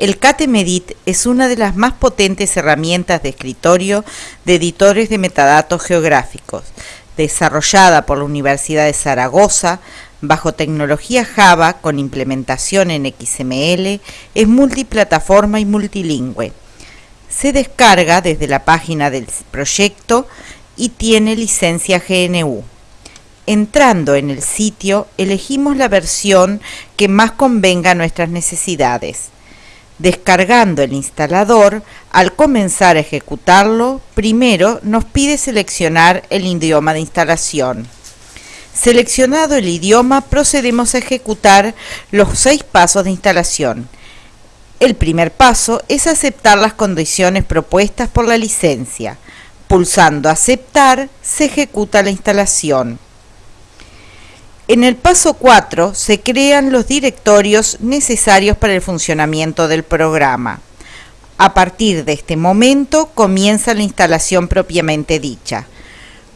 El KTMedit es una de las más potentes herramientas de escritorio de editores de metadatos geográficos, desarrollada por la Universidad de Zaragoza bajo tecnología Java con implementación en XML, es multiplataforma y multilingüe. Se descarga desde la página del proyecto y tiene licencia GNU. Entrando en el sitio, elegimos la versión que más convenga a nuestras necesidades. Descargando el instalador, al comenzar a ejecutarlo, primero nos pide seleccionar el idioma de instalación. Seleccionado el idioma, procedemos a ejecutar los seis pasos de instalación. El primer paso es aceptar las condiciones propuestas por la licencia. Pulsando Aceptar, se ejecuta la instalación. En el paso 4 se crean los directorios necesarios para el funcionamiento del programa. A partir de este momento comienza la instalación propiamente dicha.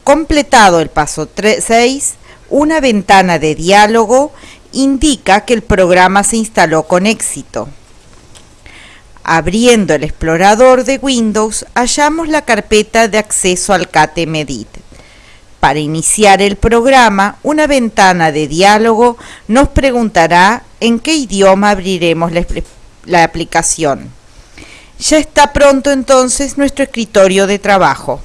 Completado el paso 6, una ventana de diálogo indica que el programa se instaló con éxito. Abriendo el explorador de Windows, hallamos la carpeta de acceso al KTMedit. Para iniciar el programa, una ventana de diálogo nos preguntará en qué idioma abriremos la, aplicación. Ya está pronto entonces nuestro escritorio de trabajo.